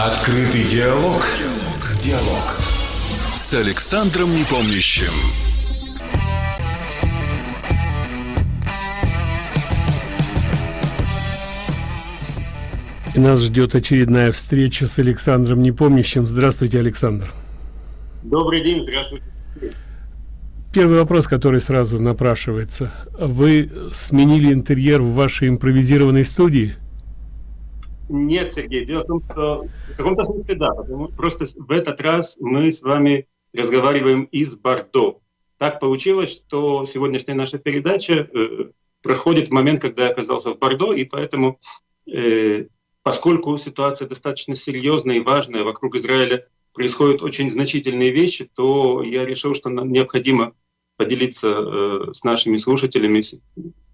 Открытый диалог. Диалог. С Александром Непомнящим. И нас ждет очередная встреча с Александром Непомнящим. Здравствуйте, Александр. Добрый день, здравствуйте. Первый вопрос, который сразу напрашивается. Вы сменили интерьер в вашей импровизированной студии? Нет, Сергей, дело в том, что в каком-то смысле да, потому просто в этот раз мы с вами разговариваем из Бордо. Так получилось, что сегодняшняя наша передача э, проходит в момент, когда я оказался в Бордо, и поэтому, э, поскольку ситуация достаточно серьезная и важная вокруг Израиля, происходят очень значительные вещи, то я решил, что нам необходимо поделиться э, с нашими слушателями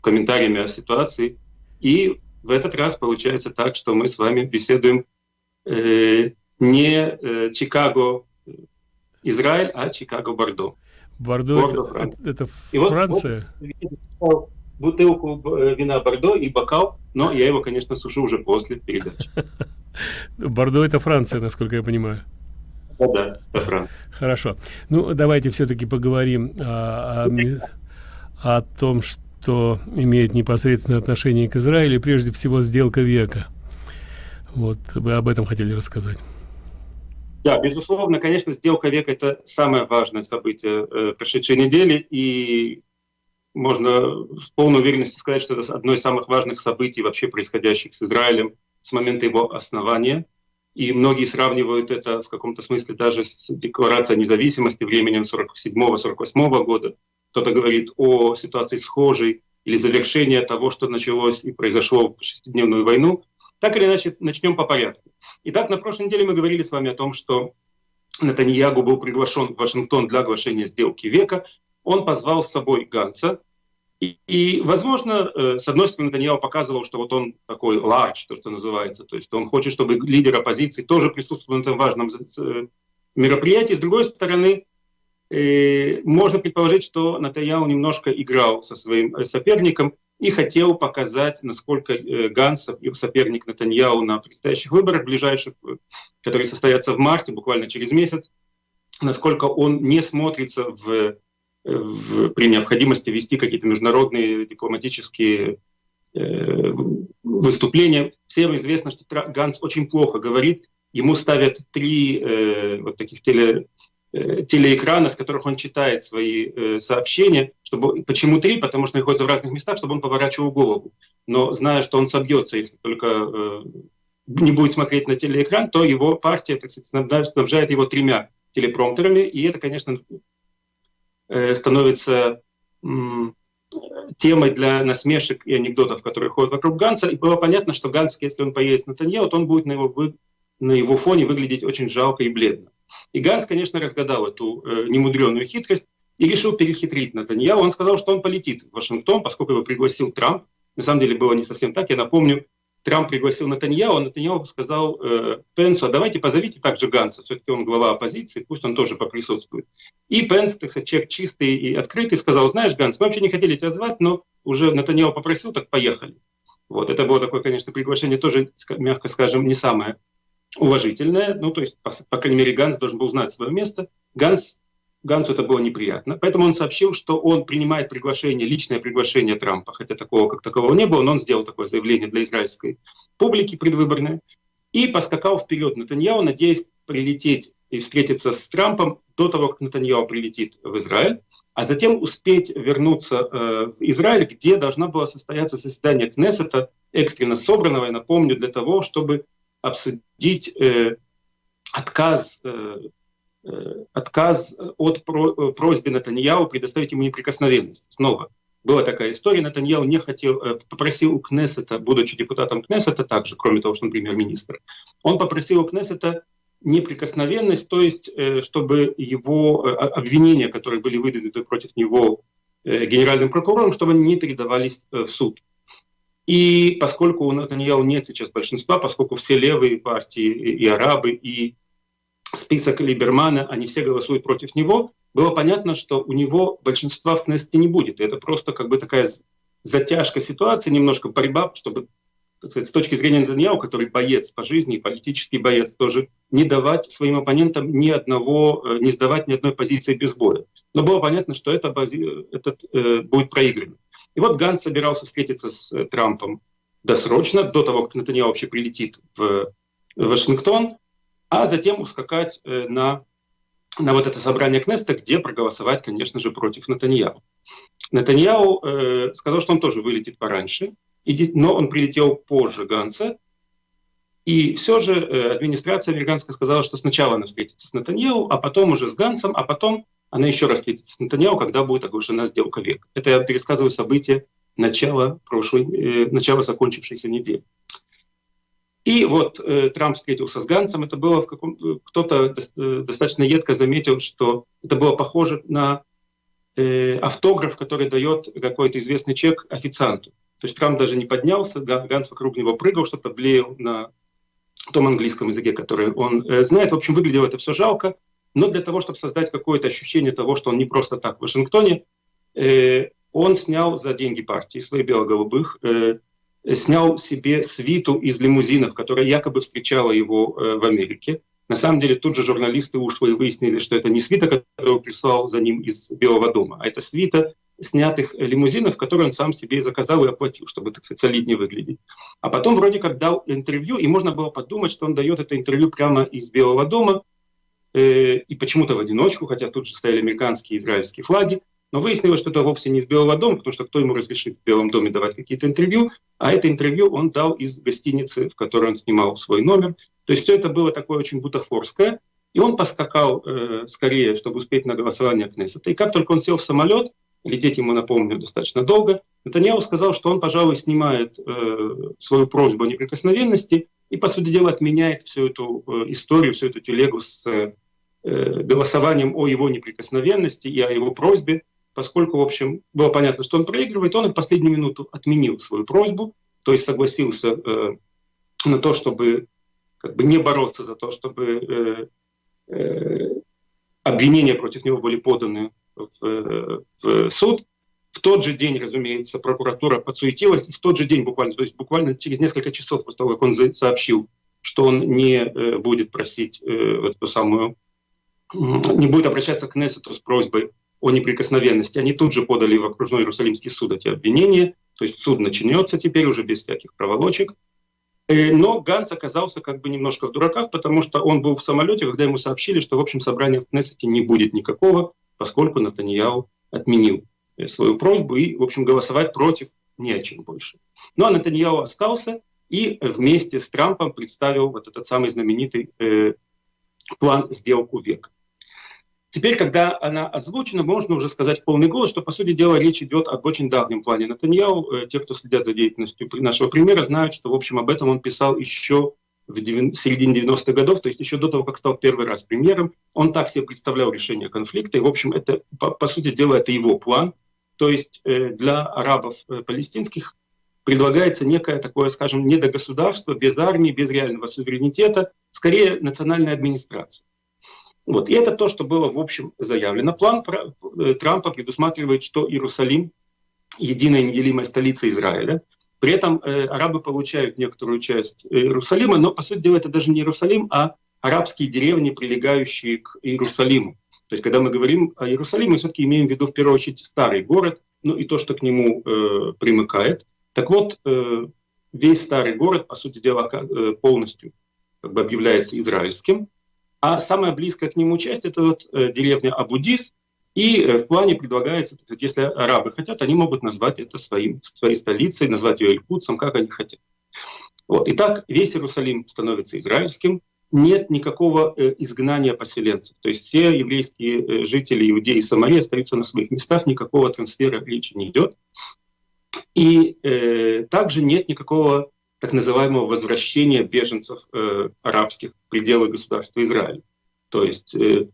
комментариями о ситуации. И в этот раз получается так, что мы с вами беседуем э, не э, Чикаго, Израиль, а Чикаго, Бордо. Бордо, это, это, это Франция? Вот, бутылку э, вина Бордо и бокал, но я его, конечно, сушу уже после передачи. Бордо это Франция, насколько я понимаю. Да, да, это Франция. Хорошо. Ну, давайте все-таки поговорим о, о, о том, что имеет непосредственное отношение к Израилю, прежде всего сделка века. Вот, вы об этом хотели рассказать. Да, безусловно, конечно, сделка века – это самое важное событие э, прошедшей недели, и можно с полной уверенностью сказать, что это одно из самых важных событий вообще происходящих с Израилем с момента его основания. И многие сравнивают это в каком-то смысле даже с декларацией независимости временем 47-48 года. Кто-то говорит о ситуации схожей или завершении того, что началось и произошло в шестидневную войну. Так или иначе, начнем по порядку. Итак, на прошлой неделе мы говорили с вами о том, что Натаньягу был приглашен в Вашингтон для оглашения сделки века. Он позвал с собой Ганса, и, и, возможно, э, с одной стороны, Таньяо показывал, что вот он такой large, то, что называется, то есть он хочет, чтобы лидер оппозиции тоже присутствовал на этом важном э, мероприятии. С другой стороны, э, можно предположить, что Натаньяо немножко играл со своим соперником и хотел показать, насколько Ганс, соперник Натаньяу на предстоящих выборах ближайших, которые состоятся в марте, буквально через месяц, насколько он не смотрится в в, при необходимости вести какие-то международные дипломатические э, выступления. Всем известно, что Ганс очень плохо говорит. Ему ставят три э, вот таких теле, э, телеэкрана, с которых он читает свои э, сообщения. Чтобы, почему три? Потому что находится в разных местах, чтобы он поворачивал голову. Но зная, что он собьется, если только э, не будет смотреть на телеэкран, то его партия, так сказать, снабжает его тремя телепромтерами, и это, конечно, Э, становится темой для насмешек и анекдотов, которые ходят вокруг Ганса. И было понятно, что Ганс, если он поедет на Танье, то он будет на его, вы, на его фоне выглядеть очень жалко и бледно. И Ганс, конечно, разгадал эту э, немудреную хитрость и решил перехитрить Натаньяу. Он сказал, что он полетит в Вашингтон, поскольку его пригласил Трамп. На самом деле было не совсем так. Я напомню, Трамп пригласил Натаньяу, а Натаньяу сказал э, Пенсу, а давайте позовите также Ганса, все-таки он глава оппозиции, пусть он тоже поприсутствует. И Пенс, так сказать, человек чистый и открытый, сказал, знаешь, Ганс, мы вообще не хотели тебя звать, но уже Натаньяу попросил, так поехали. Вот, это было такое, конечно, приглашение тоже, мягко скажем, не самое уважительное. Ну, то есть, по, по крайней мере, Ганс должен был знать свое место. Ганс Гансу это было неприятно. Поэтому он сообщил, что он принимает приглашение, личное приглашение Трампа, хотя такого как такового не было, но он сделал такое заявление для израильской публики предвыборное и поскакал вперед Натаньяу, надеясь прилететь и встретиться с Трампом до того, как Натаньяу прилетит в Израиль, а затем успеть вернуться э, в Израиль, где должна была состояться заседание Кнессета, экстренно собранного, я напомню, для того, чтобы обсудить э, отказ э, Э, отказ от э, просьбы Натаньяу предоставить ему неприкосновенность. Снова была такая история, Натаньяу не хотел, попросил у Кнессета, будучи депутатом Кнессета также, кроме того, что он премьер-министр, он попросил у Кнессета неприкосновенность, то есть чтобы его обвинения, которые были выдвинуты против него генеральным прокурором, чтобы они не передавались в суд. И поскольку у Натаньяу нет сейчас большинства, поскольку все левые партии, и арабы, и список Либермана, они все голосуют против него, было понятно, что у него большинства в Кнессете не будет. Это просто как бы такая затяжка ситуации, немножко борьба, чтобы так сказать, с точки зрения Нетаньяу, который боец по жизни, политический боец тоже, не давать своим оппонентам ни одного, э, не сдавать ни одной позиции без боя. Но было понятно, что это, этот э, будет проигран. И вот Ганс собирался встретиться с э, Трампом досрочно, до того, как Нетаньяу вообще прилетит в Вашингтон, а затем ускакать э, на, на вот это собрание Кнеста, где проголосовать, конечно же, против Нетаньяу. Нетаньяу э, сказал, что он тоже вылетит пораньше, но он прилетел позже Ганса. И все же э, администрация американская сказала, что сначала она встретится с Нетаньяу, а потом уже с Гансом, а потом она еще раз встретится с Нетаньяу, когда будет оглашена сделка века. Это я пересказываю события начала, прошлой, э, начала закончившейся недели. И вот э, Трамп встретился с Гансом. Это было в каком кто-то э, достаточно едко заметил, что это было похоже на э, автограф, который дает какой-то известный чек официанту. То есть Трамп даже не поднялся, Ганс вокруг него прыгал, что-то блеял на том английском языке, который он э, знает. В общем, выглядело это все жалко, но для того, чтобы создать какое-то ощущение того, что он не просто так в Вашингтоне, э, он снял за деньги партии своих бело-голубых, э, снял себе свиту из лимузинов, которая якобы встречала его э, в Америке. На самом деле тут же журналисты ушли и выяснили, что это не свита, которую прислал за ним из Белого дома, а это свита снятых лимузинов, которые он сам себе заказал и оплатил, чтобы, так сказать, солиднее выглядеть. А потом вроде как дал интервью, и можно было подумать, что он дает это интервью прямо из Белого дома, э, и почему-то в одиночку, хотя тут же стояли американские и израильские флаги. Но выяснилось, что это вовсе не из Белого дома, потому что кто ему разрешит в Белом доме давать какие-то интервью, а это интервью он дал из гостиницы, в которой он снимал свой номер. То есть все это было такое очень бутафорское, и он поскакал э, скорее, чтобы успеть на голосование Кнессета. И как только он сел в самолет, лететь ему, напомню, достаточно долго, Натаньяу сказал, что он, пожалуй, снимает э, свою просьбу о неприкосновенности и, по сути дела, отменяет всю эту э, историю, всю эту телегу с э, голосованием о его неприкосновенности и о его просьбе, поскольку, в общем, было понятно, что он проигрывает, он в последнюю минуту отменил свою просьбу, то есть согласился э, на то, чтобы как бы не бороться за то, чтобы э, э, обвинения против него были поданы в, в суд. В тот же день, разумеется, прокуратура подсуетилась, и в тот же день буквально, то есть буквально через несколько часов после того, как он сообщил, что он не э, будет просить э, эту самую, не будет обращаться к Несету с просьбой о неприкосновенности, они тут же подали в окружной Иерусалимский суд эти обвинения, то есть суд начнется теперь уже без всяких проволочек. Э, но Ганс оказался как бы немножко в дураках, потому что он был в самолете, когда ему сообщили, что в общем собрания в Кнессете не будет никакого, поскольку Натаньяу отменил э, свою просьбу и, в общем, голосовать против не о чем больше. Ну а Натаньяу остался и вместе с Трампом представил вот этот самый знаменитый э, план «Сделку века». Теперь, когда она озвучена, можно уже сказать в полный голос, что, по сути дела, речь идет об очень давнем плане Натаньяу. Э, те, кто следят за деятельностью нашего примера, знают, что, в общем, об этом он писал еще в середине 90-х годов, то есть еще до того, как стал первый раз премьером. Он так себе представлял решение конфликта, и, в общем, это, по, по сути дела, это его план. То есть э, для арабов э, палестинских предлагается некое такое, скажем, недогосударство, без армии, без реального суверенитета, скорее национальная администрация. Вот. И это то, что было, в общем, заявлено. План э, Трампа предусматривает, что Иерусалим — единая неделимая столица Израиля. При этом э, арабы получают некоторую часть Иерусалима, но, по сути дела, это даже не Иерусалим, а арабские деревни, прилегающие к Иерусалиму. То есть, когда мы говорим о Иерусалиме, мы все-таки имеем в виду, в первую очередь, старый город, ну и то, что к нему э, примыкает. Так вот, э, весь старый город, по сути дела, э, полностью как бы объявляется израильским. А самая близкая к нему часть — это вот э, деревня Абудис, и э, в плане предлагается, если арабы хотят, они могут назвать это своим, своей столицей, назвать ее Илькутсом, как они хотят. Вот. Итак, весь Иерусалим становится израильским, нет никакого э, изгнания поселенцев. То есть все еврейские жители Иудеи и Самарии остаются на своих местах, никакого трансфера речи не идет. И э, также нет никакого так называемого возвращения беженцев э, арабских в пределы государства Израиль. То есть э,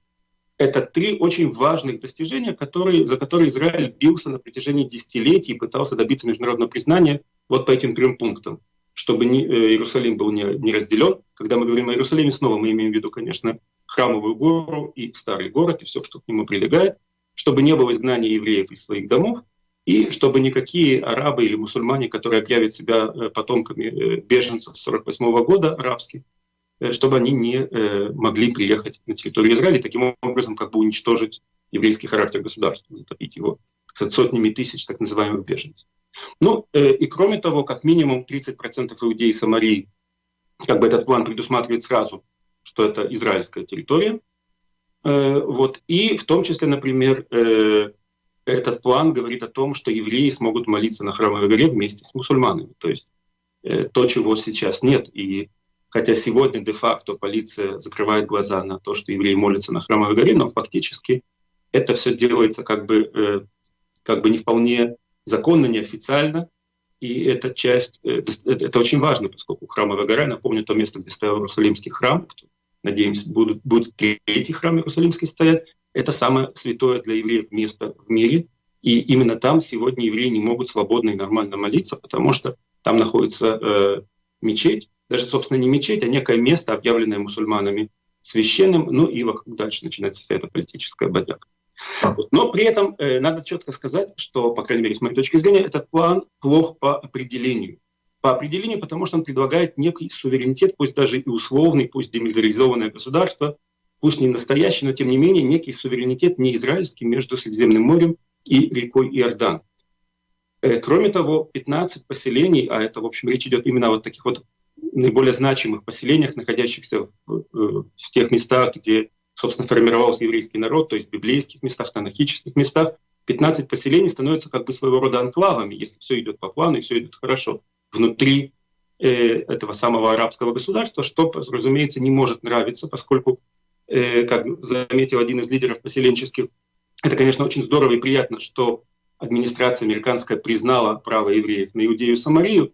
это три очень важных достижения, которые, за которые Израиль бился на протяжении десятилетий и пытался добиться международного признания вот по этим трем пунктам. Чтобы не, э, Иерусалим был не, не разделен. Когда мы говорим о Иерусалиме, снова мы имеем в виду, конечно, храмовую гору и старый город, и все, что к нему прилегает. Чтобы не было изгнания евреев из своих домов, и чтобы никакие арабы или мусульмане, которые объявят себя э, потомками э, беженцев 1948 года арабских, э, чтобы они не могли приехать на территорию Израиля таким образом как бы уничтожить еврейский характер государства, затопить его сотнями тысяч так называемых беженцев. Ну и кроме того, как минимум 30% иудеи Самарии, как бы этот план предусматривает сразу, что это израильская территория. Вот. И в том числе, например, этот план говорит о том, что евреи смогут молиться на храмовой горе вместе с мусульманами. То есть э, то, чего сейчас нет. И хотя сегодня де-факто полиция закрывает глаза на то, что евреи молятся на храмовой горе, но фактически это все делается как бы, э, как бы не вполне законно, неофициально. И эта часть, э, это, это очень важно, поскольку храмовая гора, напомню, то место, где стоял Иерусалимский храм, надеемся, будут, будет третий храм Иерусалимский стоять, это самое святое для евреев место в мире. И именно там сегодня евреи не могут свободно и нормально молиться, потому что там находится э, мечеть, даже, собственно, не мечеть, а некое место, объявленное мусульманами священным, ну и вокруг дальше начинается вся эта политическая бодяга. Но при этом э, надо четко сказать, что, по крайней мере, с моей точки зрения, этот план плох по определению. По определению, потому что он предлагает некий суверенитет, пусть даже и условный, пусть демилитаризованное государство, пусть не настоящий, но тем не менее некий суверенитет не израильский между Средиземным морем и рекой Иордан. Э, кроме того, 15 поселений, а это, в общем, речь идет именно о вот таких вот наиболее значимых поселениях, находящихся в, э, в тех местах, где, собственно, формировался еврейский народ, то есть в библейских местах, танахических местах, 15 поселений становятся как бы своего рода анклавами, если все идет по плану и все идет хорошо, внутри э, этого самого арабского государства, что, разумеется, не может нравиться, поскольку как заметил один из лидеров поселенческих, это, конечно, очень здорово и приятно, что администрация американская признала право евреев на Иудею и Самарию,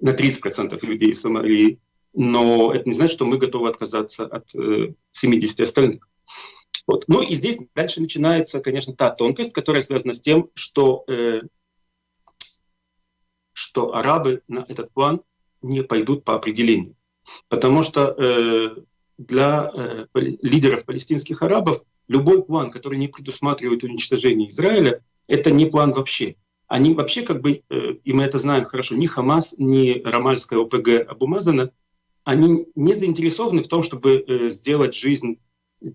на 30% людей Самарии, но это не значит, что мы готовы отказаться от э, 70 остальных. Вот. Ну и здесь дальше начинается, конечно, та тонкость, которая связана с тем, что, э, что арабы на этот план не пойдут по определению. Потому что э, для э, лидеров палестинских арабов любой план, который не предусматривает уничтожение Израиля, это не план вообще. Они вообще как бы, э, и мы это знаем хорошо, ни Хамас, ни Рамальская ОПГ Абумазана, они не заинтересованы в том, чтобы э, сделать жизнь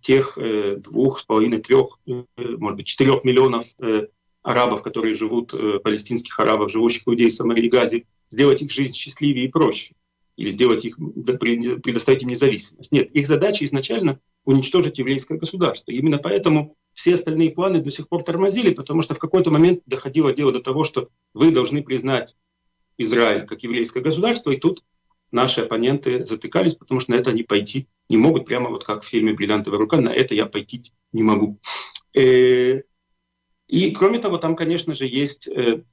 тех э, двух с половиной, трех, э, может быть, четырех миллионов э, арабов, которые живут, э, палестинских арабов, живущих в Иудее, Самарии, Газе, сделать их жизнь счастливее и проще или сделать их, предоставить им независимость. Нет, их задача изначально уничтожить еврейское государство. И именно поэтому все остальные планы до сих пор тормозили, потому что в какой-то момент доходило дело до того, что вы должны признать Израиль как еврейское государство, и тут наши оппоненты затыкались, потому что на это они пойти не могут, прямо вот как в фильме «Бриллиантовая рука», на это я пойти не могу. Э, и кроме того, там, конечно же, есть э,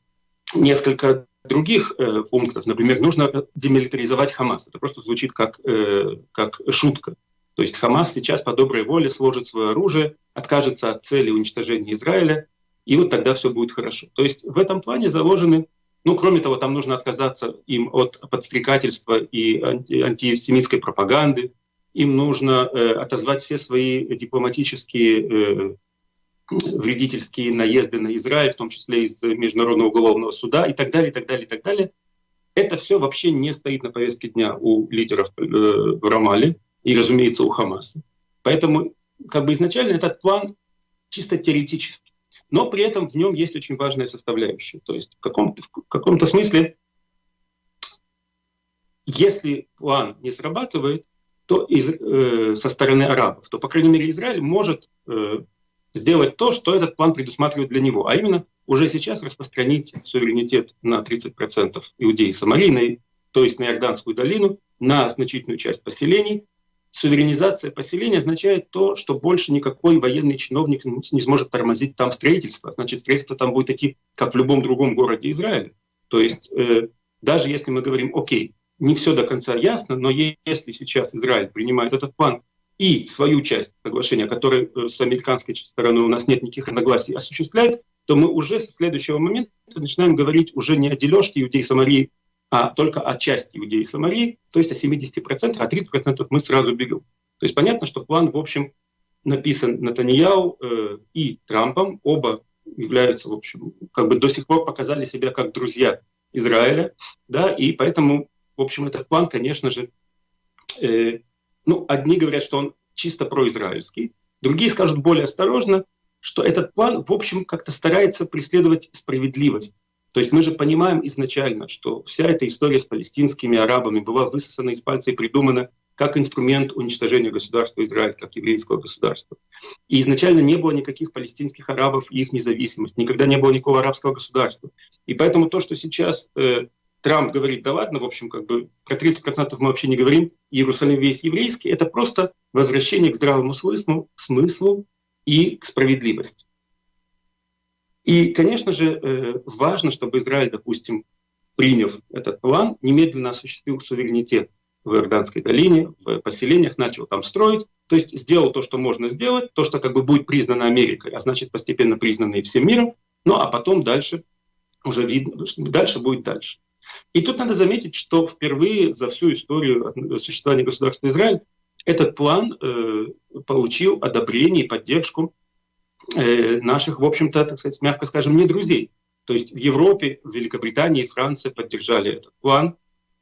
несколько других э, пунктов. Например, нужно демилитаризовать Хамас. Это просто звучит как, э, как шутка. То есть Хамас сейчас по доброй воле сложит свое оружие, откажется от цели уничтожения Израиля, и вот тогда все будет хорошо. То есть в этом плане заложены, ну, кроме того, там нужно отказаться им от подстрекательства и анти антисемитской пропаганды, им нужно э, отозвать все свои дипломатические э, вредительские наезды на Израиль, в том числе из Международного уголовного суда и так далее, и так далее, и так далее. Это все вообще не стоит на повестке дня у лидеров э, в Рамале и, разумеется, у Хамаса. Поэтому как бы изначально этот план чисто теоретический. Но при этом в нем есть очень важная составляющая. То есть в каком-то, в каком-то смысле, если план не срабатывает, то из, э, со стороны арабов, то, по крайней мере, Израиль может э, сделать то, что этот план предусматривает для него, а именно уже сейчас распространить суверенитет на 30% иудеи Самарии, то есть на Иорданскую долину, на значительную часть поселений. Суверенизация поселения означает то, что больше никакой военный чиновник не сможет тормозить там строительство. Значит, строительство там будет идти, как в любом другом городе Израиля. То есть э, даже если мы говорим, окей, не все до конца ясно, но если сейчас Израиль принимает этот план и свою часть соглашения, которой э, с американской стороны у нас нет никаких разногласий, осуществляет, то мы уже со следующего момента начинаем говорить уже не о дележке иудей Самарии, а только о части иудеи Самарии, то есть о 70%, а 30% мы сразу берем. То есть понятно, что план, в общем, написан Натаньяу э, и Трампом, оба являются, в общем, как бы до сих пор показали себя как друзья Израиля, да, и поэтому, в общем, этот план, конечно же, э, ну, одни говорят, что он чисто произраильский, другие скажут более осторожно, что этот план, в общем, как-то старается преследовать справедливость. То есть мы же понимаем изначально, что вся эта история с палестинскими арабами была высосана из пальца и придумана как инструмент уничтожения государства Израиль, как еврейского государства. И изначально не было никаких палестинских арабов и их независимость, никогда не было никакого арабского государства. И поэтому то, что сейчас э, Трамп говорит, да ладно, в общем, как бы про 30% мы вообще не говорим, Иерусалим весь еврейский, это просто возвращение к здравому смыслу, смыслу и к справедливости. И, конечно же, э, важно, чтобы Израиль, допустим, приняв этот план, немедленно осуществил суверенитет в Иорданской долине, в поселениях, начал там строить, то есть сделал то, что можно сделать, то, что как бы будет признано Америкой, а значит постепенно признано и всем миром, ну а потом дальше уже видно, дальше будет дальше. И тут надо заметить, что впервые за всю историю существования государства Израиль этот план э, получил одобрение и поддержку Э, наших, в общем-то, мягко скажем, не друзей. То есть в Европе, в Великобритании Франции поддержали этот план.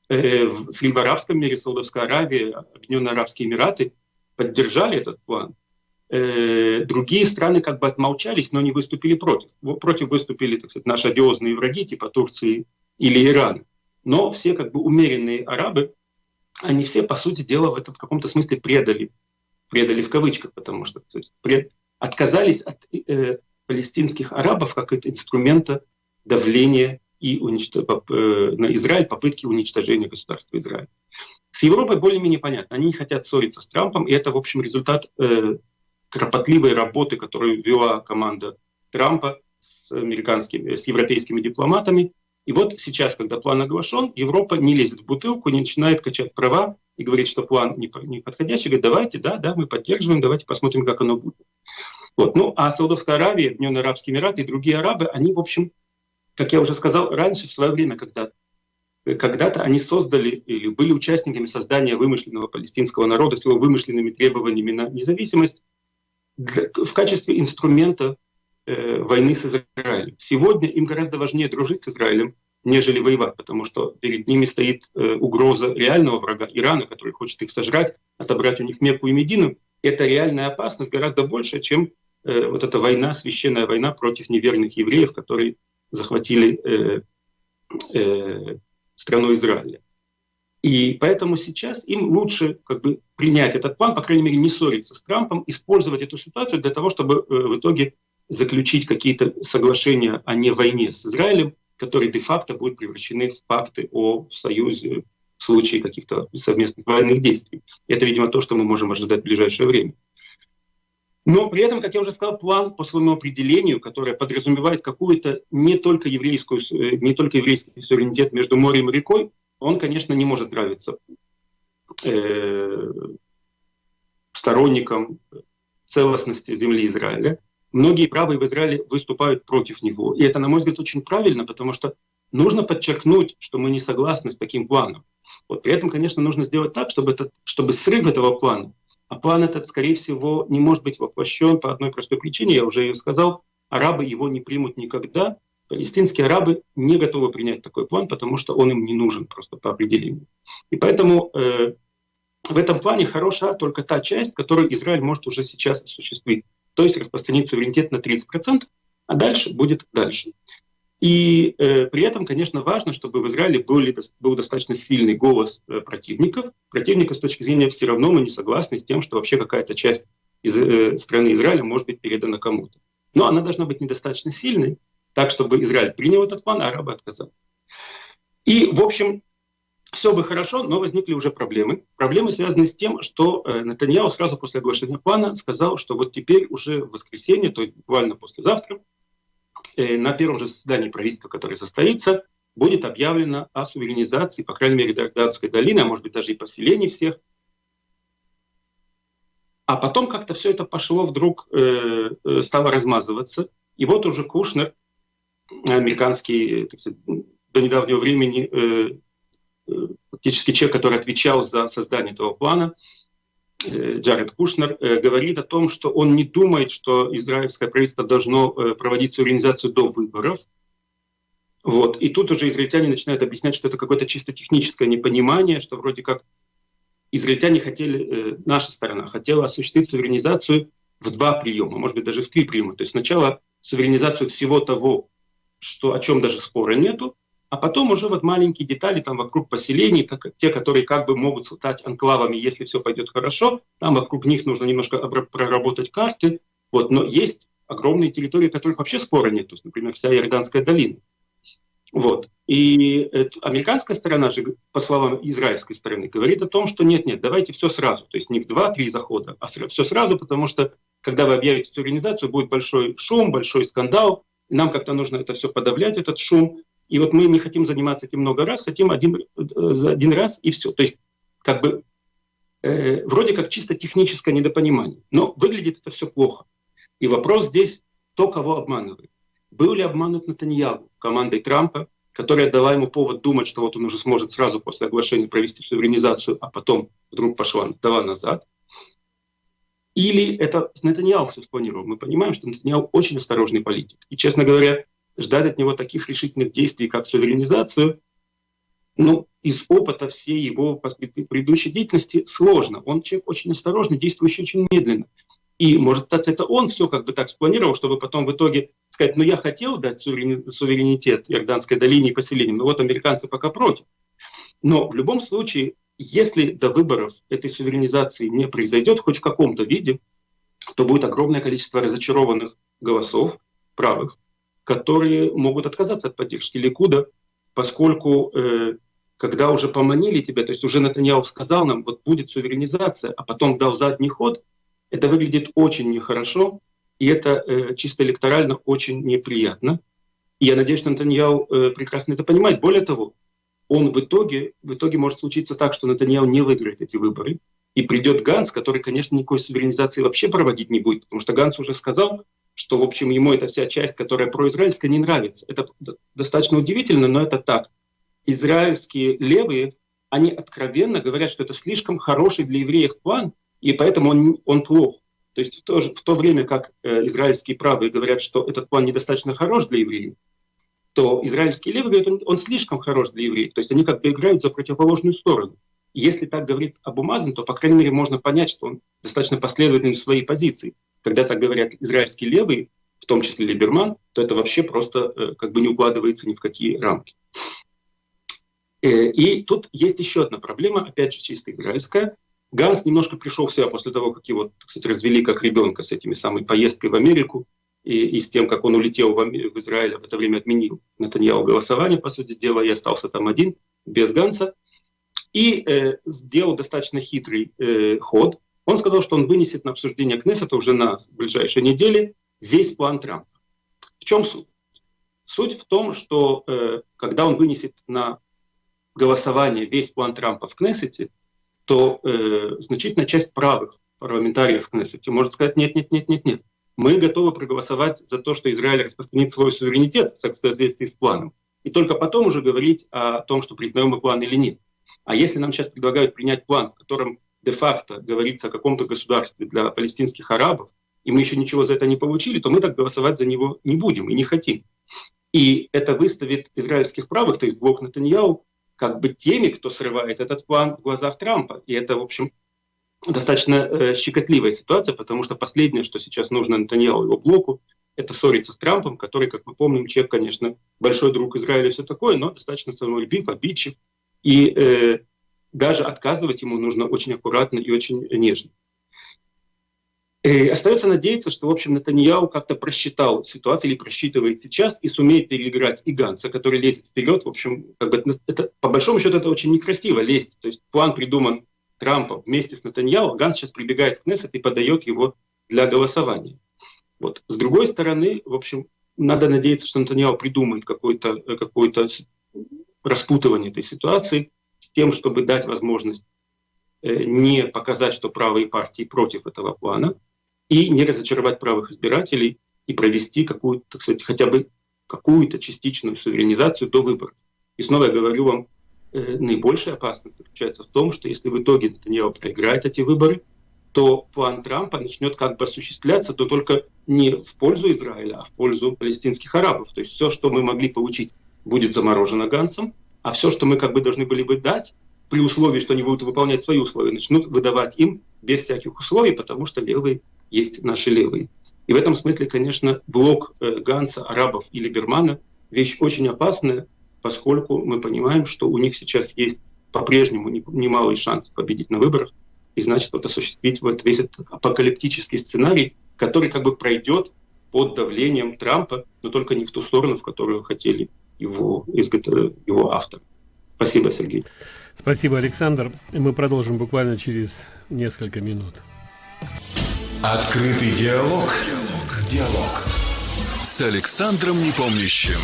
Э, в Среднеарабском мире, Саудовская Аравия, Объединенные Арабские Эмираты поддержали этот план. Э, другие страны как бы отмолчались, но не выступили против. Против выступили, так сказать, наши одиозные враги, типа Турции или Ирана. Но все как бы умеренные арабы, они все, по сути дела, в этом каком-то смысле предали. Предали в кавычках, потому что пред, отказались от э, палестинских арабов как от инструмента давления и уничтож... э, на Израиль, попытки уничтожения государства Израиль. С Европой более-менее понятно. Они не хотят ссориться с Трампом, и это, в общем, результат э, кропотливой работы, которую вела команда Трампа с американскими, с европейскими дипломатами. И вот сейчас, когда план оглашен, Европа не лезет в бутылку, не начинает качать права и говорит, что план не подходящий. Говорит, давайте, да, да, мы поддерживаем, давайте посмотрим, как оно будет. Вот. Ну, а Саудовская Аравия, Объединенные Арабские Эмираты и другие арабы, они, в общем, как я уже сказал раньше, в свое время, когда когда-то они создали или были участниками создания вымышленного палестинского народа с его вымышленными требованиями на независимость в качестве инструмента э, войны с Израилем. Сегодня им гораздо важнее дружить с Израилем, нежели воевать, потому что перед ними стоит э, угроза реального врага Ирана, который хочет их сожрать, отобрать у них Мекку и Медину. Это реальная опасность гораздо больше, чем э, вот эта война, священная война против неверных евреев, которые захватили э, э, страну Израиля. И поэтому сейчас им лучше как бы, принять этот план, по крайней мере, не ссориться с Трампом, использовать эту ситуацию для того, чтобы в итоге заключить какие-то соглашения о не войне с Израилем, которые де-факто будут превращены в факты о союзе в случае каких-то совместных военных действий. Это, видимо, то, что мы можем ожидать в ближайшее время. Но при этом, как я уже сказал, план по своему определению, который подразумевает какую-то не только, еврейскую, э, не только еврейский суверенитет между морем и рекой, он, конечно, не может нравиться э, сторонникам целостности земли Израиля. Многие правые в Израиле выступают против него. И это, на мой взгляд, очень правильно, потому что нужно подчеркнуть, что мы не согласны с таким планом. Вот при этом, конечно, нужно сделать так, чтобы, этот, чтобы срыв этого плана а план этот, скорее всего, не может быть воплощен по одной простой причине, я уже ее сказал, арабы его не примут никогда. Палестинские арабы не готовы принять такой план, потому что он им не нужен просто по определению. И поэтому э, в этом плане хороша только та часть, которую Израиль может уже сейчас осуществить, то есть распространить суверенитет на 30%, а дальше будет дальше. И э, при этом, конечно, важно, чтобы в Израиле были, был достаточно сильный голос э, противников. Противников с точки зрения все равно мы не согласны с тем, что вообще какая-то часть из э, страны Израиля может быть передана кому-то. Но она должна быть недостаточно сильной, так, чтобы Израиль принял этот план, а арабы отказали. И, в общем, все бы хорошо, но возникли уже проблемы. Проблемы связаны с тем, что э, сразу после оглашения плана сказал, что вот теперь уже в воскресенье, то есть буквально послезавтра, Э, на первом же заседании правительства, которое состоится, будет объявлено о суверенизации, по крайней мере, Дарданской долины, а может быть даже и поселений всех. А потом как-то все это пошло вдруг, э, э, стало размазываться. И вот уже Кушнер, американский, так сказать, до недавнего времени э, фактически человек, который отвечал за создание этого плана, э, Джаред Кушнер, э, говорит о том, что он не думает, что израильское правительство должно э, проводить суверенизацию до выборов. Вот. И тут уже израильтяне начинают объяснять, что это какое-то чисто техническое непонимание, что вроде как израильтяне хотели, наша сторона хотела осуществить суверенизацию в два приема, может быть даже в три приема. То есть сначала суверенизацию всего того, что, о чем даже спора нету, а потом уже вот маленькие детали там вокруг поселений, как, те, которые как бы могут стать анклавами, если все пойдет хорошо, там вокруг них нужно немножко проработать карты, вот, но есть огромные территории, которых вообще спора нет, то есть, например, вся Иорданская долина. Вот. И это, американская сторона же, по словам израильской стороны, говорит о том, что нет-нет, давайте все сразу, то есть не в два-три захода, а все сразу, потому что когда вы объявите всю организацию, будет большой шум, большой скандал, нам как-то нужно это все подавлять, этот шум, и вот мы не хотим заниматься этим много раз, хотим один, за один раз и все. То есть как бы э, вроде как чисто техническое недопонимание. Но выглядит это все плохо. И вопрос здесь, кто кого обманывает. Был ли обманут Натаньягу командой Трампа, которая дала ему повод думать, что вот он уже сможет сразу после оглашения провести суверенизацию, а потом вдруг пошла дала назад. Или это Натаньяу все спланировал. Мы понимаем, что Натаньяу очень осторожный политик. И, честно говоря, ждать от него таких решительных действий, как суверенизацию, ну, из опыта всей его предыдущей деятельности сложно. Он человек очень осторожный, действующий очень медленно. И, может статься, это он все как бы так спланировал, чтобы потом в итоге сказать, ну, я хотел дать суверенитет Иорданской долине и поселениям, но вот американцы пока против. Но в любом случае, если до выборов этой суверенизации не произойдет хоть в каком-то виде, то будет огромное количество разочарованных голосов правых, которые могут отказаться от поддержки Ликуда, поскольку э, когда уже поманили тебя, то есть уже Натаньяу сказал нам, вот будет суверенизация, а потом дал задний ход, это выглядит очень нехорошо, и это э, чисто электорально очень неприятно. И я надеюсь, что Натаньяу э, прекрасно это понимает. Более того, он в итоге, в итоге может случиться так, что Натаньяу не выиграет эти выборы, и придет Ганс, который, конечно, никакой суверенизации вообще проводить не будет, потому что Ганс уже сказал, что, в общем, ему эта вся часть, которая произраильская, не нравится. Это достаточно удивительно, но это так. Израильские левые, они откровенно говорят, что это слишком хороший для евреев план, и поэтому он, он плох. То есть в то, же, в то время, как э, израильские правые говорят, что этот план недостаточно хорош для евреев, то израильские левые говорят, он, он слишком хорош для евреев. То есть они как бы играют за противоположную сторону. Если так говорит Абу Мазан, то, по крайней мере, можно понять, что он достаточно последовательный в своей позиции когда так говорят израильские левые, в том числе Либерман, то это вообще просто э, как бы не укладывается ни в какие рамки. Э, и тут есть еще одна проблема, опять же чисто израильская. Ганс немножко пришел в себя после того, как его, кстати, развели как ребенка с этими самой поездкой в Америку и, и с тем, как он улетел в, в Израиль, а в это время отменил Натаньяу голосование, по сути дела, и остался там один, без Ганса. И э, сделал достаточно хитрый э, ход. Он сказал, что он вынесет на обсуждение Кнессета уже на ближайшей неделе весь план Трампа. В чем суть? Суть в том, что э, когда он вынесет на голосование весь план Трампа в Кнессете, то э, значительная часть правых парламентариев в Кнессете может сказать нет, нет, нет, нет, нет. Мы готовы проголосовать за то, что Израиль распространит свой суверенитет в соответствии с планом. И только потом уже говорить о том, что признаем мы план или нет. А если нам сейчас предлагают принять план, в котором де-факто говорится о каком-то государстве для палестинских арабов, и мы еще ничего за это не получили, то мы так голосовать за него не будем и не хотим. И это выставит израильских правых, то есть блок Натаньяу, как бы теми, кто срывает этот план в глазах Трампа. И это, в общем, достаточно э, щекотливая ситуация, потому что последнее, что сейчас нужно Натаньяу и его блоку, это ссориться с Трампом, который, как мы помним, человек, конечно, большой друг Израиля и все такое, но достаточно самолюбив, обидчив. И э, даже отказывать ему нужно очень аккуратно и очень нежно. И остается надеяться, что, в общем, Натаньяу как-то просчитал ситуацию или просчитывает сейчас и сумеет переиграть и который лезет вперед. В общем, как бы это, по большому счету это очень некрасиво лезть. То есть план придуман Трампом вместе с Натаньяу, Ганс сейчас прибегает в Кнессет и подает его для голосования. Вот. С другой стороны, в общем, надо надеяться, что Натаньяу придумает какое-то какое распутывание этой ситуации, с тем, чтобы дать возможность э, не показать, что правые партии против этого плана, и не разочаровать правых избирателей и провести какую-то, так хотя бы какую-то частичную суверенизацию до выборов. И снова я говорю вам, э, наибольшая опасность заключается в том, что если в итоге Натаньяо проиграет эти выборы, то план Трампа начнет как бы осуществляться, то только не в пользу Израиля, а в пользу палестинских арабов. То есть все, что мы могли получить, будет заморожено Гансом, а все, что мы как бы должны были бы дать, при условии, что они будут выполнять свои условия, начнут выдавать им без всяких условий, потому что левые есть наши левые. И в этом смысле, конечно, блок э, Ганса, арабов и Либермана – вещь очень опасная, поскольку мы понимаем, что у них сейчас есть по-прежнему немалый шанс победить на выборах, и значит вот осуществить вот весь этот апокалиптический сценарий, который как бы пройдет под давлением Трампа, но только не в ту сторону, в которую хотели его, его автор. Спасибо, Сергей. Спасибо, Александр. Мы продолжим буквально через несколько минут. Открытый диалог. Диалог. Диалог. С Александром Непомнящим.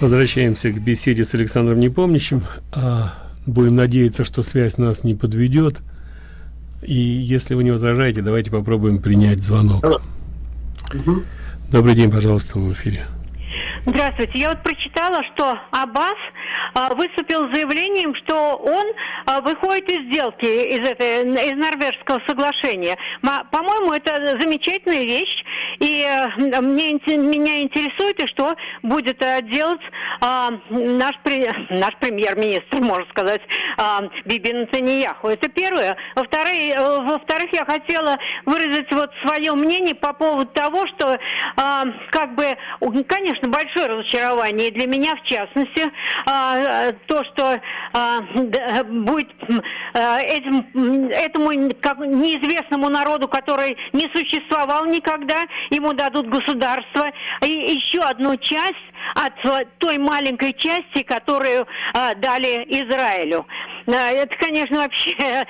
Возвращаемся к беседе с Александром Непомнящим. А, Будем надеяться, что связь нас не подведет. И если вы не возражаете, давайте попробуем принять звонок. Добрый день, пожалуйста, в эфире. Здравствуйте. Я вот прочитала, что Аббас а, выступил с заявлением, что он а, выходит из сделки, из, этой, из норвежского соглашения. По-моему, это замечательная вещь. И а, мне, меня интересует, и что будет а, делать а, наш, наш премьер-министр, можно сказать, а, Биби Натаньяху. Это первое. Во-вторых, во-вторых, я хотела выразить вот свое мнение по поводу того, что как бы, конечно, большой большое разочарование, для меня в частности, а, то, что а, будет а, этим, этому неизвестному народу, который не существовал никогда, ему дадут государство, и еще одну часть от той маленькой части, которую а, дали Израилю. А, это, конечно, вообще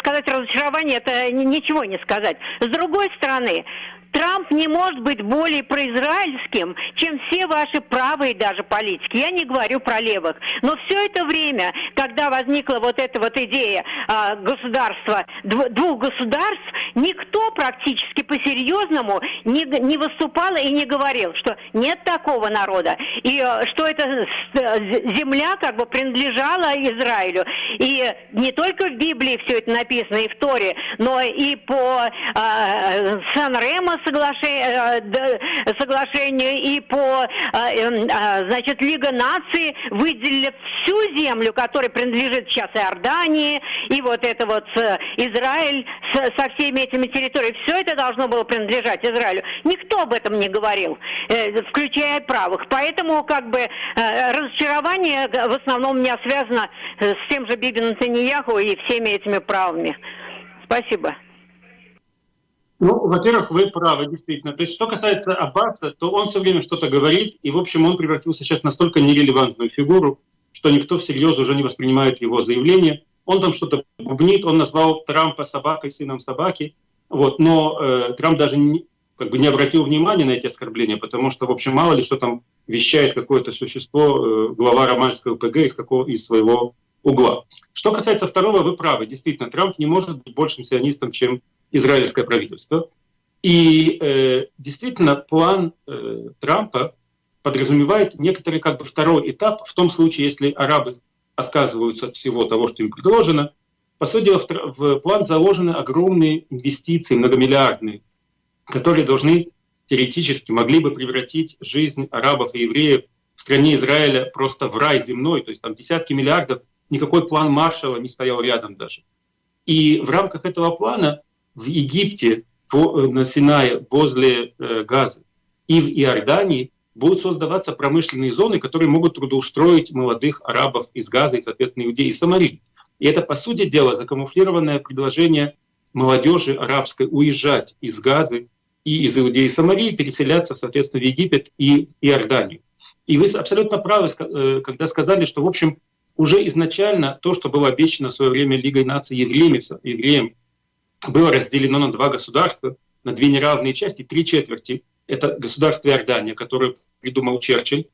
сказать разочарование, это ничего не сказать. С другой стороны, Трамп не может быть более произраильским, чем все ваши правые даже политики. Я не говорю про левых. Но все это время, когда возникла вот эта вот идея э, государства, дв двух государств, никто практически по-серьезному не, не выступал и не говорил, что нет такого народа. И э, что эта земля как бы принадлежала Израилю. И не только в Библии все это написано, и в Торе, но и по э, Сан-Ремо соглашению, э, соглашению и по, э, эм, э, значит, Лига наций выделили всю землю, которая принадлежит сейчас Иордании, и вот это вот Израиль со всеми этими территориями. Все это должно было принадлежать Израилю. Никто об этом не говорил, включая правых. Поэтому как бы разочарование в основном у меня связано с тем же Биби Натаньяху и всеми этими правами. Спасибо. Ну, во-первых, вы правы, действительно. То есть, что касается Аббаса, то он все время что-то говорит, и, в общем, он превратился сейчас в настолько нерелевантную фигуру, что никто всерьез уже не воспринимает его заявление. Он там что-то бубнит, он назвал Трампа собакой, сыном собаки, вот, но э, Трамп даже не, как бы не обратил внимания на эти оскорбления, потому что, в общем, мало ли что там вещает какое-то существо, э, глава романского ПГ из, какого, из своего угла. Что касается второго, вы правы. Действительно, Трамп не может быть большим сионистом, чем израильское правительство. И э, действительно план э, Трампа подразумевает некоторый как бы второй этап в том случае, если арабы отказываются от всего того, что им предложено. По сути в, в план заложены огромные инвестиции, многомиллиардные, которые должны теоретически могли бы превратить жизнь арабов и евреев в стране Израиля просто в рай земной, то есть там десятки миллиардов, никакой план Маршала не стоял рядом даже. И в рамках этого плана в Египте, э, на Синае, возле э, Газы и в Иордании будут создаваться промышленные зоны, которые могут трудоустроить молодых арабов из Газа и, соответственно, иудеи и Самарии. И это, по сути дела, закамуфлированное предложение молодежи арабской уезжать из Газы и из Иудеи и Самарии, переселяться, соответственно, в Египет и Иорданию. И вы абсолютно правы, э, когда сказали, что, в общем, уже изначально то, что было обещано в свое время Лигой наций евреям, евреям было разделено на два государства, на две неравные части, три четверти. Это государство Иордания, которое придумал Черчилль,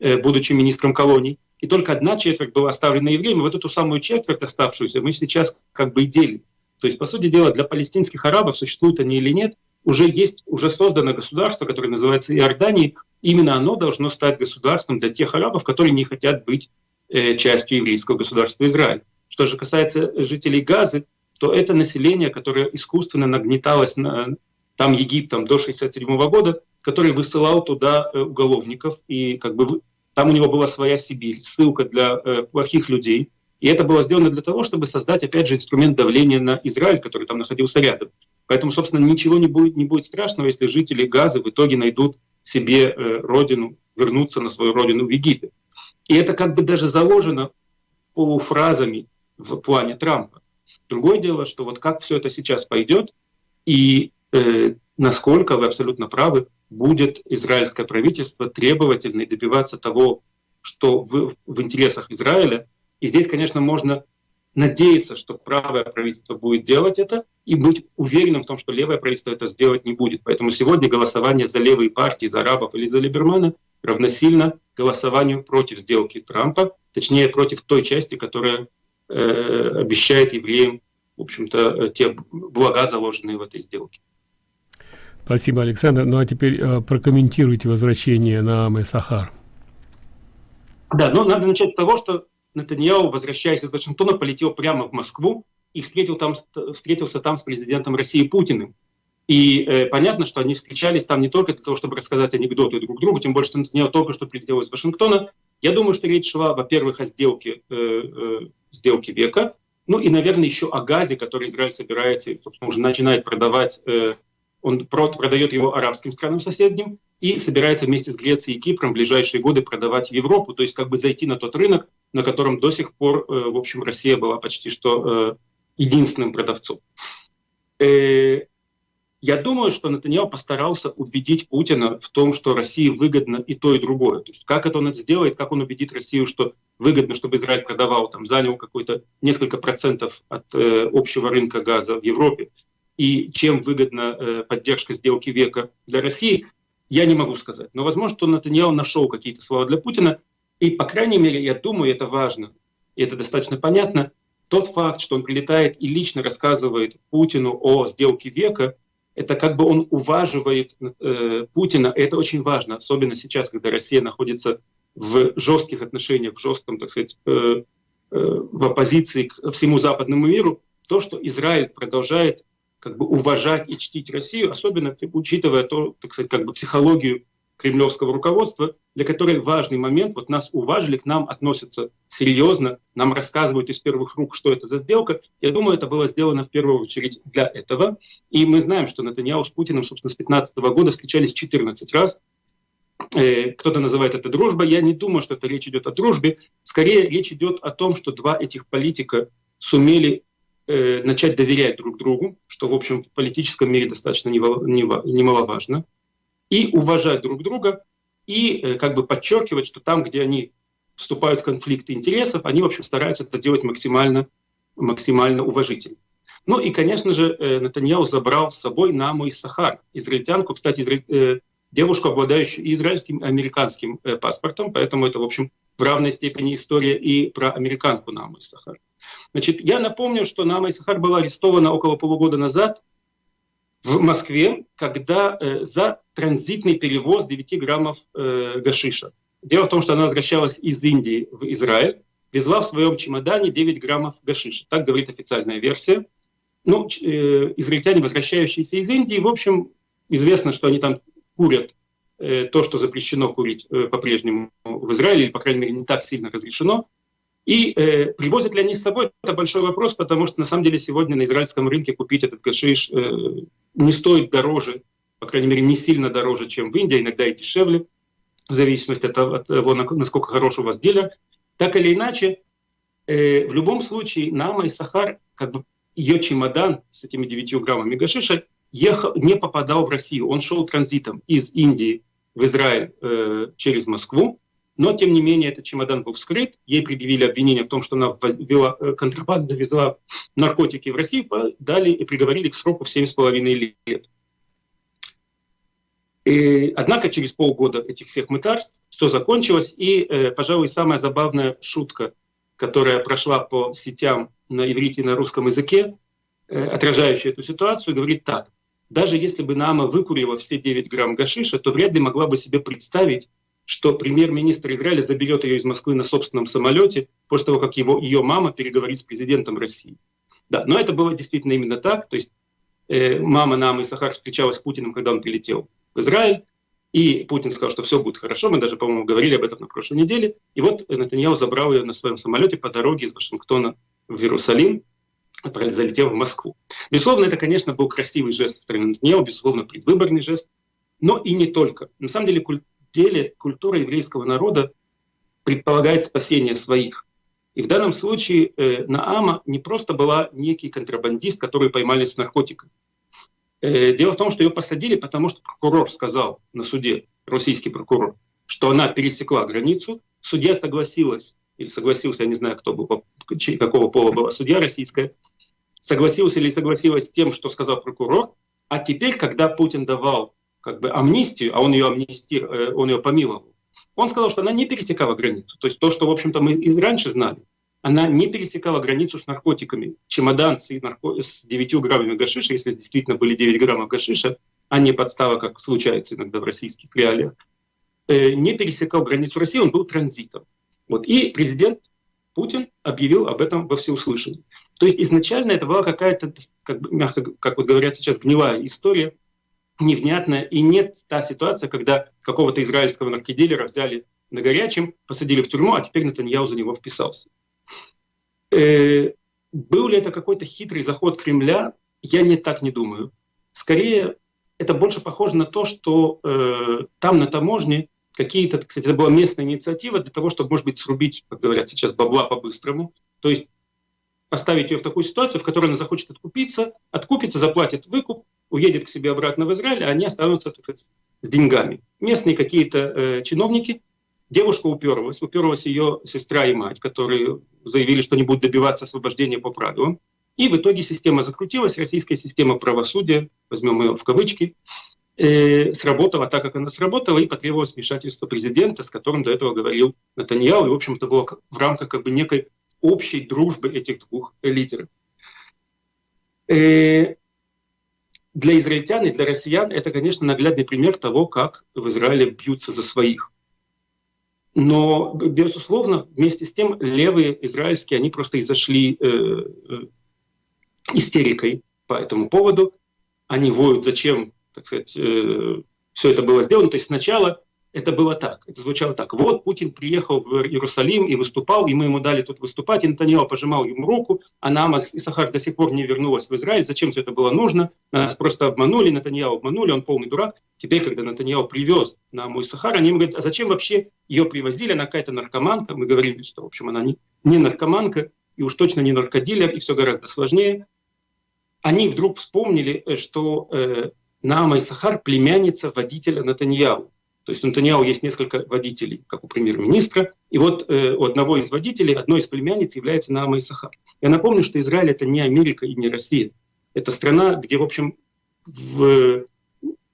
э, будучи министром колоний, и только одна четверть была оставлена евреям, и вот эту самую четверть оставшуюся мы сейчас как бы и делим. То есть, по сути дела, для палестинских арабов, существуют они или нет, уже есть, уже создано государство, которое называется Иорданией. Именно оно должно стать государством для тех арабов, которые не хотят быть э, частью еврейского государства Израиль. Что же касается жителей Газы, то это население, которое искусственно нагнеталось на, там Египтом до 1967 года, который высылал туда э, уголовников, и как бы там у него была своя Сибирь, ссылка для э, плохих людей. И это было сделано для того, чтобы создать, опять же, инструмент давления на Израиль, который там находился рядом. Поэтому, собственно, ничего не будет, не будет страшного, если жители Газа в итоге найдут себе э, родину, вернуться на свою родину в Египет. И это как бы даже заложено полуфразами в плане Трампа. Другое дело, что вот как все это сейчас пойдет, и э, насколько, вы абсолютно правы, будет израильское правительство требовательно и добиваться того, что в, в интересах Израиля. И здесь, конечно, можно надеяться, что правое правительство будет делать это, и быть уверенным в том, что левое правительство это сделать не будет. Поэтому сегодня голосование за левые партии, за арабов или за Либермана равносильно голосованию против сделки Трампа, точнее против той части, которая обещает евреям, в общем-то, те блага, заложенные в этой сделке. Спасибо, Александр. Ну а теперь э, прокомментируйте возвращение на Амы Сахар. Да, ну надо начать с того, что Натаньяу, возвращаясь из Вашингтона, полетел прямо в Москву и встретил там, встретился там с президентом России Путиным. И э, понятно, что они встречались там не только для того, чтобы рассказать анекдоты друг другу, тем более, что Натаньяу только что прилетел из Вашингтона. Я думаю, что речь шла, во-первых, о сделке, э, э, сделке века, ну и, наверное, еще о газе, который Израиль собирается, собственно, уже начинает продавать э, он продает его арабским странам соседним и собирается вместе с Грецией и Кипром в ближайшие годы продавать в Европу, то есть как бы зайти на тот рынок, на котором до сих пор, э, в общем, Россия была почти что э, единственным продавцом. Э, я думаю, что Натаньяу постарался убедить Путина в том, что России выгодно и то, и другое. То есть как это он это сделает, как он убедит Россию, что выгодно, чтобы Израиль продавал, там, занял какой-то несколько процентов от э, общего рынка газа в Европе, и чем выгодна э, поддержка сделки века для России, я не могу сказать. Но возможно, что Натаньяу нашел какие-то слова для Путина, и, по крайней мере, я думаю, это важно, и это достаточно понятно, тот факт, что он прилетает и лично рассказывает Путину о сделке века, это как бы он уваживает э, Путина, это очень важно, особенно сейчас, когда Россия находится в жестких отношениях, в жестком, так сказать, э, э, в оппозиции к всему западному миру, то, что Израиль продолжает как бы уважать и чтить Россию, особенно учитывая то, так сказать, как бы психологию кремлевского руководства, для которой важный момент, вот нас уважили, к нам относятся серьезно, нам рассказывают из первых рук, что это за сделка. Я думаю, это было сделано в первую очередь для этого. И мы знаем, что Натаньяу с Путиным, собственно, с 2015 года встречались 14 раз. Э, кто-то называет это дружбой. Я не думаю, что это речь идет о дружбе. Скорее речь идет о том, что два этих политика сумели э, начать доверять друг другу, что, в общем, в политическом мире достаточно немаловажно, и уважать друг друга, и э, как бы подчеркивать, что там, где они вступают в конфликты интересов, они, в общем, стараются это делать максимально, максимально уважительно. Ну и, конечно же, э, Натаньяу забрал с собой Наму из Сахар, израильтянку, кстати, э, девушку, обладающую израильским и американским паспортом, поэтому это, в общем, в равной степени история и про американку Наму из Сахар. Значит, я напомню, что Нама Исахар была арестована около полугода назад в Москве, когда э, за транзитный перевоз 9 граммов э, гашиша. Дело в том, что она возвращалась из Индии в Израиль, везла в своем чемодане 9 граммов гашиша. Так говорит официальная версия. Ну, э, израильтяне, возвращающиеся из Индии, в общем, известно, что они там курят э, то, что запрещено курить э, по-прежнему в Израиле, или, по крайней мере, не так сильно разрешено. И э, привозят ли они с собой, это большой вопрос, потому что на самом деле сегодня на израильском рынке купить этот гашиш э, не стоит дороже, по крайней мере не сильно дороже, чем в Индии, иногда и дешевле, в зависимости от того, насколько хороший у вас дилер. Так или иначе, э, в любом случае Нама и Сахар, как бы ее чемодан с этими 9 граммами гашиша ехал, не попадал в Россию. Он шел транзитом из Индии в Израиль э, через Москву, но, тем не менее, этот чемодан был вскрыт, ей предъявили обвинение в том, что она ввела, э, контрабандно везла наркотики в Россию, дали и приговорили к сроку в 7,5 лет. И, однако через полгода этих всех мытарств все закончилось, и, э, пожалуй, самая забавная шутка, которая прошла по сетям на иврите и на русском языке, э, отражающая эту ситуацию, говорит так. Даже если бы Нама выкурила все 9 грамм гашиша, то вряд ли могла бы себе представить, что премьер-министр Израиля заберет ее из Москвы на собственном самолете после того, как его, ее мама переговорит с президентом России. Да, но это было действительно именно так. То есть э, мама Наама Сахар встречалась с Путиным, когда он прилетел в Израиль. И Путин сказал, что все будет хорошо. Мы даже, по-моему, говорили об этом на прошлой неделе. И вот Натаньяу забрал ее на своем самолете по дороге из Вашингтона в Иерусалим, залетел в Москву. Безусловно, это, конечно, был красивый жест со стороны Натаньяу, безусловно, предвыборный жест. Но и не только. На самом деле, деле культура еврейского народа предполагает спасение своих. И в данном случае э, Наама не просто была некий контрабандист, который поймали с наркотиками. Э, дело в том, что ее посадили, потому что прокурор сказал на суде, российский прокурор, что она пересекла границу. Судья согласилась, или согласился, я не знаю, кто был, какого пола была судья российская, согласилась или согласилась с тем, что сказал прокурор. А теперь, когда Путин давал как бы амнистию, а он ее, амнисти, э, он ее помиловал, он сказал, что она не пересекала границу. То есть то, что, в общем-то, мы из раньше знали, она не пересекала границу с наркотиками. Чемодан с, нарко... с 9 граммами гашиша, если действительно были 9 граммов гашиша, а не подстава, как случается иногда в российских реалиях, э, не пересекал границу России, он был транзитом. Вот. И президент Путин объявил об этом во всеуслышание. То есть изначально это была какая-то, как, бы, мягко, как вот говорят сейчас, гнилая история, невнятная, и нет та ситуация, когда какого-то израильского наркодилера взяли на горячем, посадили в тюрьму, а теперь Натаньяу за него вписался. Э, был ли это какой-то хитрый заход Кремля? Я не так не думаю. Скорее, это больше похоже на то, что э, там на таможне какие-то, кстати, это была местная инициатива для того, чтобы, может быть, срубить, как говорят сейчас, бабла по-быстрому. То есть поставить ее в такую ситуацию, в которой она захочет откупиться, откупится, заплатит выкуп, уедет к себе обратно в Израиль, а они останутся так с деньгами. Местные какие-то э, чиновники, девушка уперлась, уперлась ее сестра и мать, которые заявили, что не будут добиваться освобождения по правилам. И в итоге система закрутилась, российская система правосудия, возьмем ее в кавычки, э, сработала так, как она сработала, и потребовалось вмешательство президента, с которым до этого говорил Натаньяу, и, в общем-то, было в рамках как бы некой общей дружбы этих двух лидеров. Э, для израильтян и для россиян это, конечно, наглядный пример того, как в Израиле бьются за своих. Но, безусловно, вместе с тем левые израильские, они просто изошли э, э, истерикой по этому поводу. Они воют, зачем, так сказать, э, все это было сделано. То есть сначала это было так, это звучало так. Вот Путин приехал в Иерусалим и выступал, и мы ему дали тут выступать, и Натаньяо пожимал ему руку, а Намаз и Сахар до сих пор не вернулась в Израиль. Зачем все это было нужно? Нас просто обманули, Натаньяо обманули, он полный дурак. Теперь, когда Натаньяо привез Наму и Сахар, они ему говорят, а зачем вообще ее привозили? Она какая-то наркоманка. Мы говорили, что, в общем, она не, не наркоманка, и уж точно не наркодилер, и все гораздо сложнее. Они вдруг вспомнили, э, что э, Нама и Сахар племянница водителя Натаньяу. То есть у Натаньяу есть несколько водителей, как у премьер-министра. И вот э, у одного из водителей, одной из племянниц является Наама Исахар. Я напомню, что Израиль — это не Америка и не Россия. Это страна, где, в общем, в,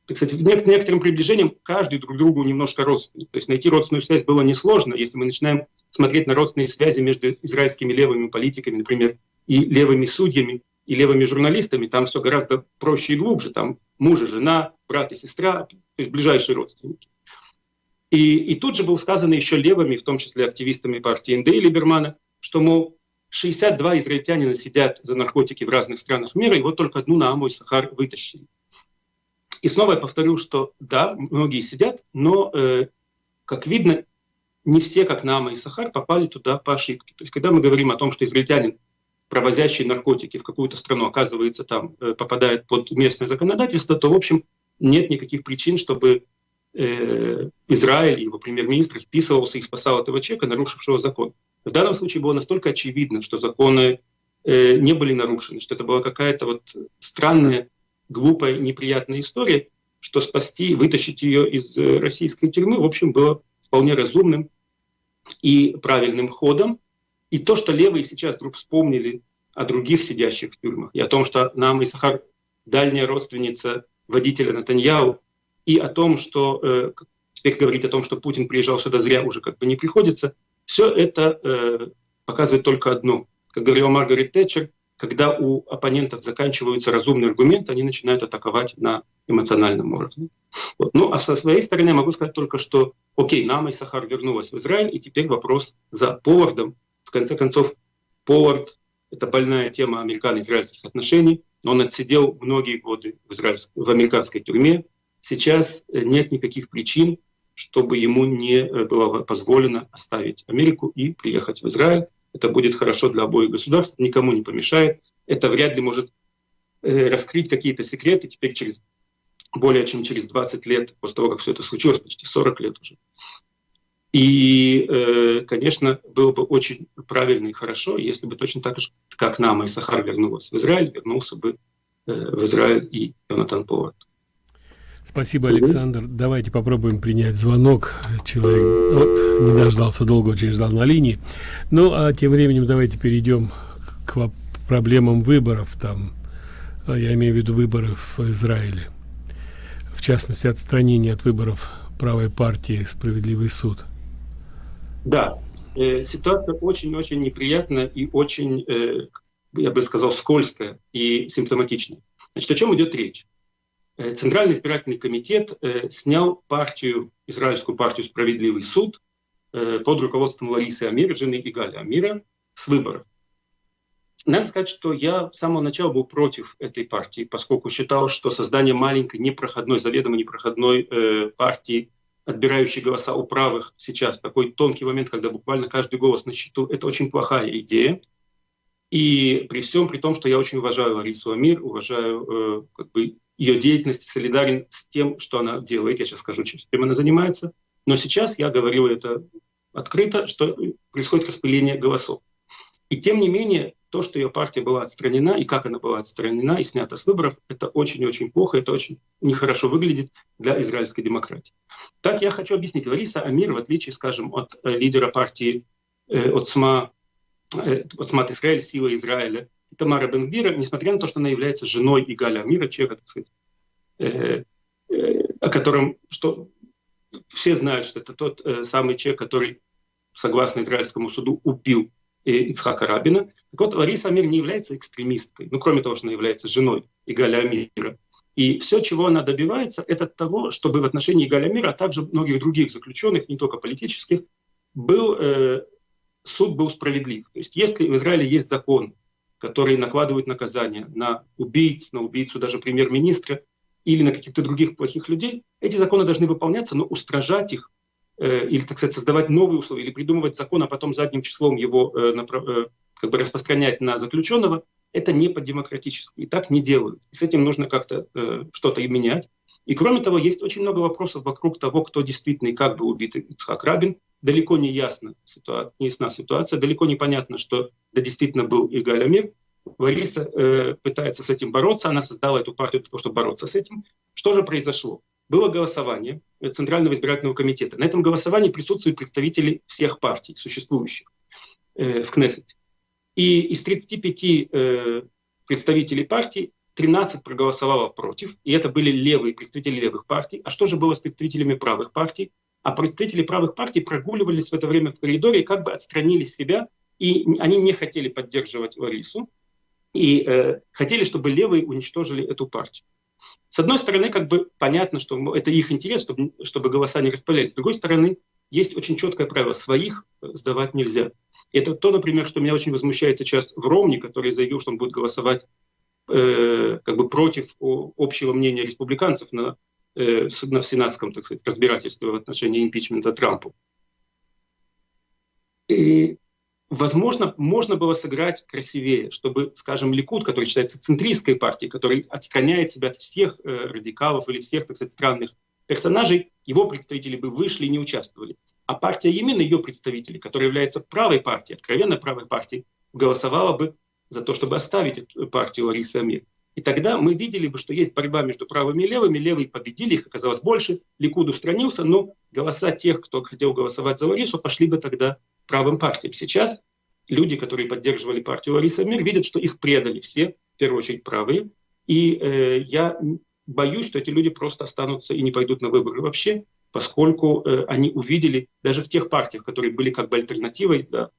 так сказать, некоторым приближением каждый друг другу немножко родственник. То есть найти родственную связь было несложно, если мы начинаем смотреть на родственные связи между израильскими левыми политиками, например, и левыми судьями, и левыми журналистами, там все гораздо проще и глубже. Там муж и жена, брат и сестра, то есть ближайшие родственники. И, и тут же было сказано еще левыми, в том числе активистами партии НД Либермана, что, мол, 62 израильтянина сидят за наркотики в разных странах мира, и вот только одну Нааму и Сахар вытащили. И снова я повторю, что да, многие сидят, но, э, как видно, не все, как Наама и Сахар, попали туда по ошибке. То есть, когда мы говорим о том, что израильтянин, провозящий наркотики в какую-то страну, оказывается там, э, попадает под местное законодательство, то, в общем, нет никаких причин, чтобы э, Израиль, его премьер-министр вписывался и спасал этого человека, нарушившего закон. В данном случае было настолько очевидно, что законы э, не были нарушены, что это была какая-то вот странная, глупая, неприятная история, что спасти, вытащить ее из э, российской тюрьмы, в общем, было вполне разумным и правильным ходом. И то, что левые сейчас вдруг вспомнили о других сидящих в тюрьмах, и о том, что нам Исахар, дальняя родственница водителя Натаньяу, и о том, что э, теперь говорить о том, что Путин приезжал сюда зря, уже как бы не приходится, все это э, показывает только одно. Как говорила Маргарет Тэтчер, когда у оппонентов заканчиваются разумные аргументы, они начинают атаковать на эмоциональном уровне. Вот. Ну, а со своей стороны могу сказать только, что окей, Нама и Сахар вернулась в Израиль, и теперь вопрос за Повардом. В конце концов, Повард Это больная тема американо-израильских отношений. Он отсидел многие годы в, израильск... в американской тюрьме. Сейчас э, нет никаких причин, чтобы ему не э, было позволено оставить Америку и приехать в Израиль. Это будет хорошо для обоих государств, никому не помешает. Это вряд ли может э, раскрыть какие-то секреты теперь через более чем через 20 лет после того, как все это случилось, почти 40 лет уже. И, конечно, было бы очень правильно и хорошо, если бы точно так же, как нам и Сахар вернулся в Израиль, вернулся бы в Израиль и Йонатан Повард. Спасибо, Александр. Давайте попробуем принять звонок. Человек вот, не дождался долго, очень ждал на линии. Ну, а тем временем давайте перейдем к проблемам выборов. Там, а, я имею в виду выборы в Израиле. В частности, отстранение от выборов правой партии «Справедливый суд». Да, э, ситуация очень-очень неприятная и очень, э, я бы сказал, скользкая и симптоматичная. Значит, о чем идет речь? Э, Центральный избирательный комитет э, снял партию, израильскую партию «Справедливый суд» э, под руководством Ларисы Амир, жены Игаля Амира, с выборов. Надо сказать, что я с самого начала был против этой партии, поскольку считал, что создание маленькой, непроходной, заведомо непроходной партии – отбирающий голоса у правых сейчас, такой тонкий момент, когда буквально каждый голос на счету, это очень плохая идея. И при всем при том, что я очень уважаю Ларису Амир, уважаю э, как бы ее деятельность, солидарен с тем, что она делает, я сейчас скажу, чем она занимается, но сейчас я говорю это открыто, что происходит распыление голосов. И тем не менее, то, что ее партия была отстранена, и как она была отстранена и снята с выборов, это очень-очень плохо, это очень нехорошо выглядит для израильской демократии. Так я хочу объяснить. Лариса Амир, в отличие, скажем, от э, лидера партии э, от СМА, э, от СМА Израиль, Сила Израиля, Тамара Бенгбира, несмотря на то, что она является женой Игаля Амира, человека, так сказать, э, э, о котором что, все знают, что это тот э, самый человек, который, согласно израильскому суду, убил э, Ицхака Рабина. Так вот, Лариса Амир не является экстремисткой, ну, кроме того, что она является женой Игаля Амира. И все, чего она добивается, это того, чтобы в отношении Игаля Амира, а также многих других заключенных, не только политических, был, э, суд был справедлив. То есть если в Израиле есть закон, который накладывает наказание на убийц, на убийцу даже премьер-министра или на каких-то других плохих людей, эти законы должны выполняться, но устражать их э, или, так сказать, создавать новые условия, или придумывать закон, а потом задним числом его э, направ, э, как бы распространять на заключенного, это не по-демократически. И так не делают. И с этим нужно как-то э, что-то и менять. И кроме того, есть очень много вопросов вокруг того, кто действительно и как был убит Ицхак Рабин. Далеко не ясна ситуация, не ясна ситуация, далеко не понятно, что это действительно был Игаль Амир. Лариса э, пытается с этим бороться, она создала эту партию для того, чтобы бороться с этим. Что же произошло? Было голосование Центрального избирательного комитета. На этом голосовании присутствуют представители всех партий, существующих э, в Кнессете. И из 35 э, представителей партий 13 проголосовало против, и это были левые представители левых партий. А что же было с представителями правых партий? А представители правых партий прогуливались в это время в коридоре как бы отстранили себя, и они не хотели поддерживать Ларису, и э, хотели, чтобы левые уничтожили эту партию. С одной стороны, как бы понятно, что это их интерес, чтобы, чтобы голоса не распылялись. С другой стороны, есть очень четкое правило, своих э, сдавать нельзя. Это то, например, что меня очень возмущает сейчас в Ромне, который заявил, что он будет голосовать э, как бы против общего мнения республиканцев на, э, на сенатском, так сказать, разбирательстве в отношении импичмента Трампу. И, возможно, можно было сыграть красивее, чтобы, скажем, Ликуд, который считается центристской партией, который отстраняет себя от всех э, радикалов или всех, так сказать, странных персонажей, его представители бы вышли и не участвовали. А партия Емин, ее представители, которая является правой партией, откровенно правой партией, голосовала бы за то, чтобы оставить эту партию Ларисы Амир. И тогда мы видели бы, что есть борьба между правыми и левыми. Левые победили, их оказалось больше. Ликуд устранился, но голоса тех, кто хотел голосовать за Ларису, пошли бы тогда правым партиям. Сейчас люди, которые поддерживали партию Ларисы Амир, видят, что их предали все, в первую очередь правые. И э, я боюсь, что эти люди просто останутся и не пойдут на выборы вообще, поскольку э, они увидели даже в тех партиях, которые были как бы альтернативой для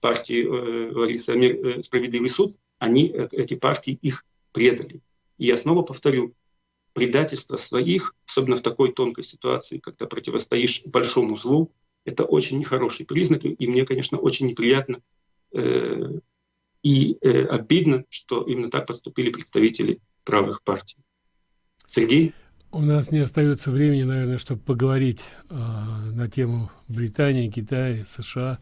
партии э, Ларисы Амир э, «Справедливый суд», они, э, эти партии их предали. И я снова повторю, предательство своих, особенно в такой тонкой ситуации, когда противостоишь большому злу, это очень нехороший признак, и мне, конечно, очень неприятно э, И э, обидно, что именно так поступили представители правых партий. Сергей? У нас не остается времени, наверное, чтобы поговорить э, на тему Британии, Китая, США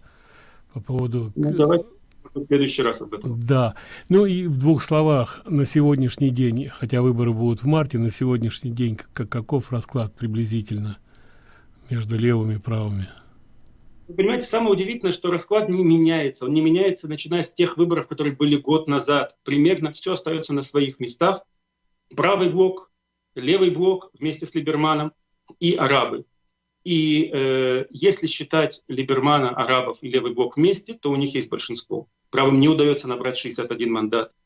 по поводу... Ну, давайте в следующий раз об этом. Да. Ну и в двух словах, на сегодняшний день, хотя выборы будут в марте, на сегодняшний день как, каков расклад приблизительно между левыми и правыми? Вы понимаете, самое удивительное, что расклад не меняется. Он не меняется, начиная с тех выборов, которые были год назад. Примерно все остается на своих местах. Правый блок, левый блок вместе с Либерманом и арабы. И э, если считать Либермана, арабов и левый блок вместе, то у них есть большинство. Правым не удается набрать 61 мандат.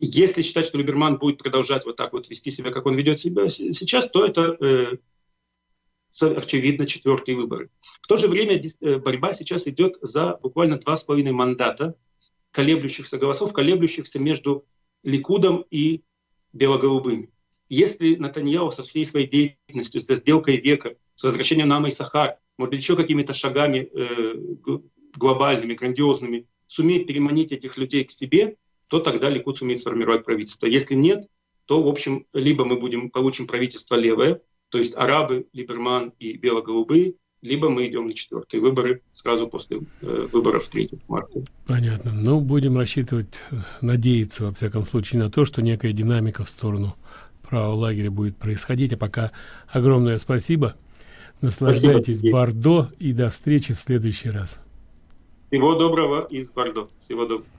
Если считать, что Либерман будет продолжать вот так вот вести себя, как он ведет себя сейчас, то это э, очевидно четвертые выборы. В то же время э, борьба сейчас идет за буквально два с половиной мандата колеблющихся голосов, колеблющихся между Ликудом и белоголубыми. Если Натаньяу со всей своей деятельностью, с сделкой века, с возвращением Нама и Сахар, может быть, еще какими-то шагами э, глобальными, грандиозными, сумеет переманить этих людей к себе, то тогда Ликуд сумеет сформировать правительство. Если нет, то, в общем, либо мы будем, получим правительство левое, то есть арабы, Либерман и бело-голубые, либо мы идем на четвертые выборы сразу после э, выборов 3 марта. Понятно. Ну, будем рассчитывать, надеяться, во всяком случае, на то, что некая динамика в сторону правого лагеря будет происходить. А пока огромное спасибо. Наслаждайтесь спасибо, Бордо и до встречи в следующий раз. Всего доброго из Бордо. Всего доброго.